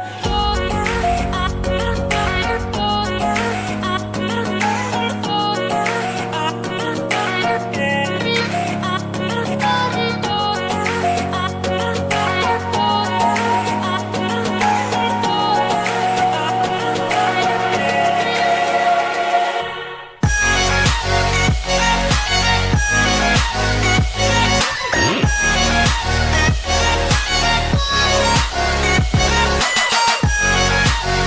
Yeah.